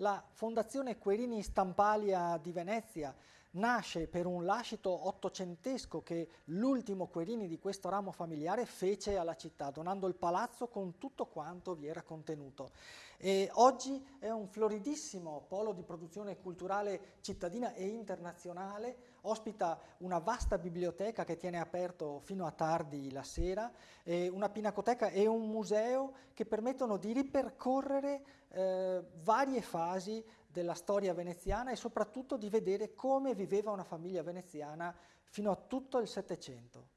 La Fondazione Querini Stampalia di Venezia nasce per un lascito ottocentesco che l'ultimo Querini di questo ramo familiare fece alla città, donando il palazzo con tutto quanto vi era contenuto. E oggi è un floridissimo polo di produzione culturale cittadina e internazionale, ospita una vasta biblioteca che tiene aperto fino a tardi la sera, una pinacoteca e un museo che permettono di ripercorrere eh, varie fasi della storia veneziana e soprattutto di vedere come viveva una famiglia veneziana fino a tutto il Settecento.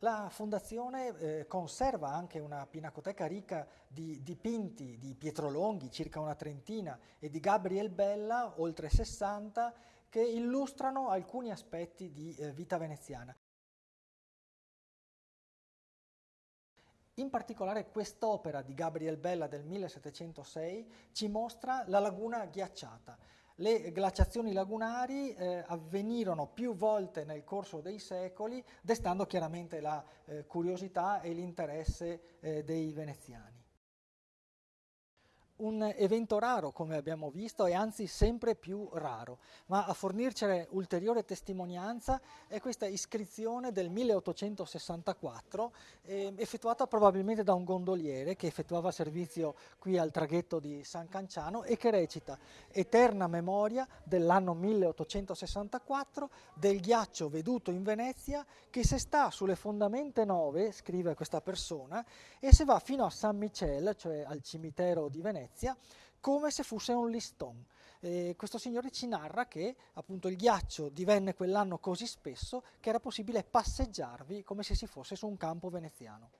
La fondazione eh, conserva anche una pinacoteca ricca di dipinti di Pietro Longhi, circa una trentina, e di Gabriel Bella, oltre 60, che illustrano alcuni aspetti di eh, vita veneziana. In particolare quest'opera di Gabriel Bella del 1706 ci mostra la laguna ghiacciata. Le glaciazioni lagunari eh, avvenirono più volte nel corso dei secoli, destando chiaramente la eh, curiosità e l'interesse eh, dei veneziani un evento raro come abbiamo visto e anzi sempre più raro, ma a fornircene ulteriore testimonianza è questa iscrizione del 1864 eh, effettuata probabilmente da un gondoliere che effettuava servizio qui al traghetto di San Canciano e che recita Eterna memoria dell'anno 1864 del ghiaccio veduto in Venezia che se sta sulle fondamenta nove, scrive questa persona, e se va fino a San Michel, cioè al cimitero di Venezia, Venezia come se fosse un liston. Eh, questo signore ci narra che appunto il ghiaccio divenne quell'anno così spesso che era possibile passeggiarvi come se si fosse su un campo veneziano.